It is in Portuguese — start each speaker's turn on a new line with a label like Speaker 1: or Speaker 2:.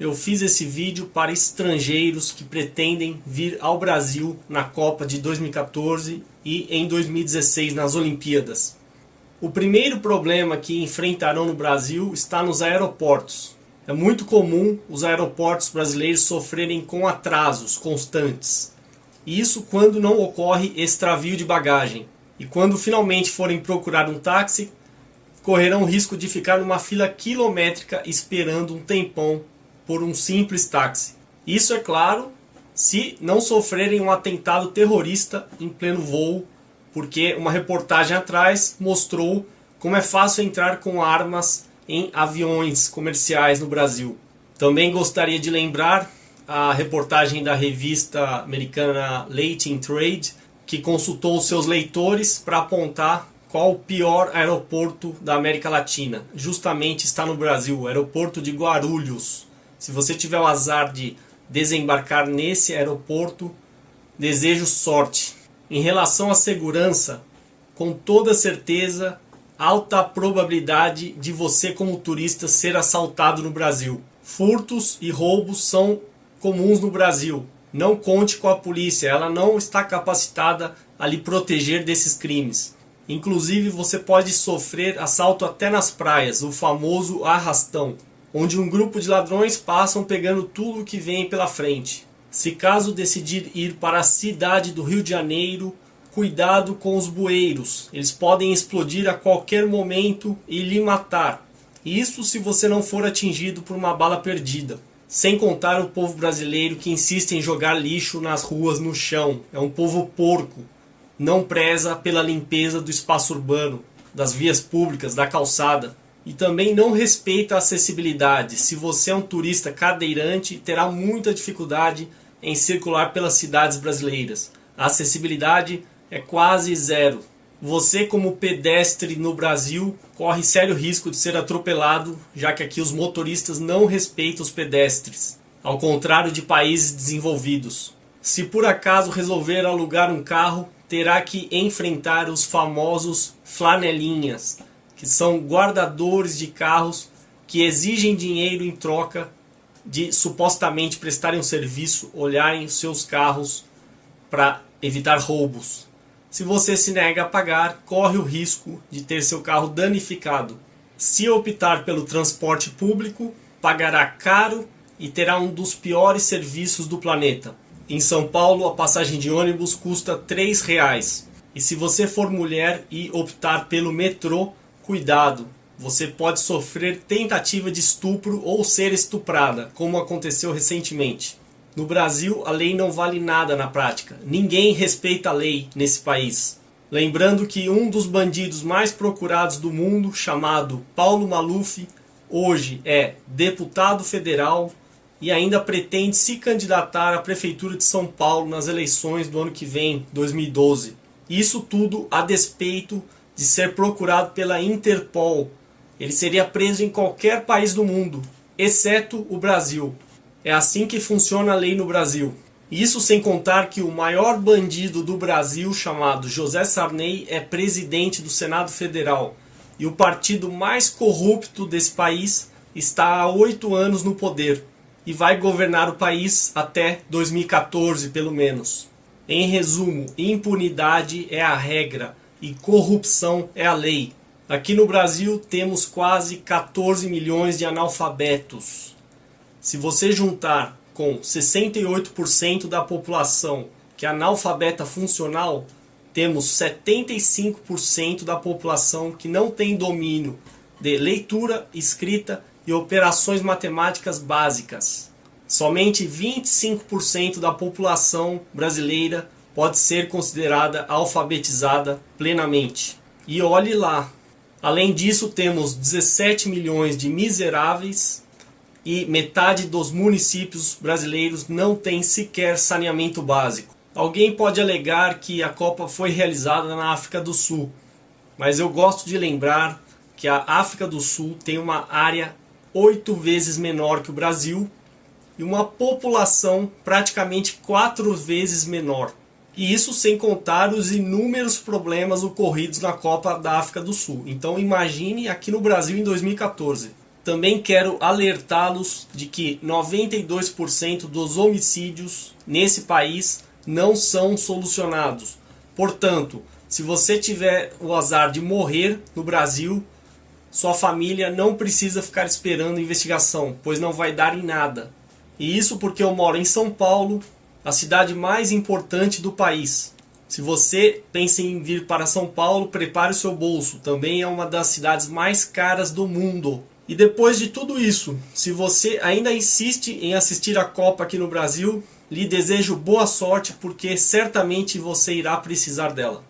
Speaker 1: eu fiz esse vídeo para estrangeiros que pretendem vir ao Brasil na Copa de 2014 e em 2016 nas Olimpíadas. O primeiro problema que enfrentarão no Brasil está nos aeroportos. É muito comum os aeroportos brasileiros sofrerem com atrasos constantes. Isso quando não ocorre extravio de bagagem. E quando finalmente forem procurar um táxi, correrão o risco de ficar numa fila quilométrica esperando um tempão por um simples táxi. Isso é claro se não sofrerem um atentado terrorista em pleno voo, porque uma reportagem atrás mostrou como é fácil entrar com armas em aviões comerciais no Brasil. Também gostaria de lembrar a reportagem da revista americana Late in Trade, que consultou seus leitores para apontar qual o pior aeroporto da América Latina. Justamente está no Brasil, o aeroporto de Guarulhos. Se você tiver o azar de desembarcar nesse aeroporto, desejo sorte. Em relação à segurança, com toda certeza, alta probabilidade de você como turista ser assaltado no Brasil. Furtos e roubos são comuns no Brasil. Não conte com a polícia, ela não está capacitada a lhe proteger desses crimes. Inclusive você pode sofrer assalto até nas praias, o famoso arrastão onde um grupo de ladrões passam pegando tudo que vem pela frente. Se caso decidir ir para a cidade do Rio de Janeiro, cuidado com os bueiros, eles podem explodir a qualquer momento e lhe matar. Isso se você não for atingido por uma bala perdida. Sem contar o povo brasileiro que insiste em jogar lixo nas ruas no chão. É um povo porco. Não preza pela limpeza do espaço urbano, das vias públicas, da calçada e também não respeita a acessibilidade. Se você é um turista cadeirante, terá muita dificuldade em circular pelas cidades brasileiras. A acessibilidade é quase zero. Você, como pedestre no Brasil, corre sério risco de ser atropelado, já que aqui os motoristas não respeitam os pedestres, ao contrário de países desenvolvidos. Se por acaso resolver alugar um carro, terá que enfrentar os famosos flanelinhas, que são guardadores de carros que exigem dinheiro em troca de supostamente prestarem um serviço, olharem os seus carros para evitar roubos. Se você se nega a pagar, corre o risco de ter seu carro danificado. Se optar pelo transporte público, pagará caro e terá um dos piores serviços do planeta. Em São Paulo, a passagem de ônibus custa R$ 3,00. E se você for mulher e optar pelo metrô, Cuidado, você pode sofrer tentativa de estupro ou ser estuprada, como aconteceu recentemente. No Brasil, a lei não vale nada na prática. Ninguém respeita a lei nesse país. Lembrando que um dos bandidos mais procurados do mundo, chamado Paulo Maluf, hoje é deputado federal e ainda pretende se candidatar à prefeitura de São Paulo nas eleições do ano que vem, 2012. Isso tudo a despeito de ser procurado pela Interpol. Ele seria preso em qualquer país do mundo, exceto o Brasil. É assim que funciona a lei no Brasil. Isso sem contar que o maior bandido do Brasil, chamado José Sarney, é presidente do Senado Federal. E o partido mais corrupto desse país está há oito anos no poder e vai governar o país até 2014, pelo menos. Em resumo, impunidade é a regra e corrupção é a lei. Aqui no Brasil temos quase 14 milhões de analfabetos. Se você juntar com 68% da população que é analfabeta funcional, temos 75% da população que não tem domínio de leitura, escrita e operações matemáticas básicas. Somente 25% da população brasileira pode ser considerada alfabetizada plenamente. E olhe lá, além disso temos 17 milhões de miseráveis e metade dos municípios brasileiros não tem sequer saneamento básico. Alguém pode alegar que a Copa foi realizada na África do Sul, mas eu gosto de lembrar que a África do Sul tem uma área oito vezes menor que o Brasil e uma população praticamente quatro vezes menor. E isso sem contar os inúmeros problemas ocorridos na Copa da África do Sul. Então imagine aqui no Brasil em 2014. também quero alertá-los de que 92% dos homicídios nesse país não são solucionados. Portanto, se você tiver o azar de morrer no Brasil, sua família não precisa ficar esperando investigação, pois não vai dar em nada. E isso porque eu moro em São Paulo, a cidade mais importante do país. Se você pensa em vir para São Paulo, prepare o seu bolso. Também é uma das cidades mais caras do mundo. E depois de tudo isso, se você ainda insiste em assistir a Copa aqui no Brasil, lhe desejo boa sorte porque certamente você irá precisar dela.